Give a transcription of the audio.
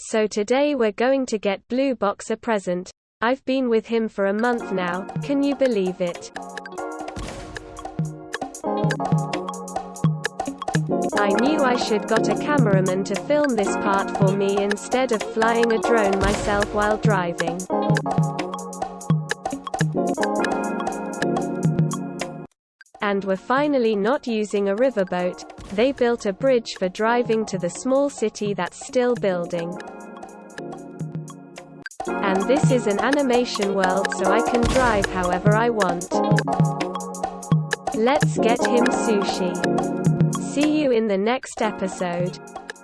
So today we're going to get Blue Box a present. I've been with him for a month now, can you believe it? I knew I should got a cameraman to film this part for me instead of flying a drone myself while driving. And we're finally not using a riverboat, they built a bridge for driving to the small city that's still building. And this is an animation world so I can drive however I want. Let's get him sushi. See you in the next episode.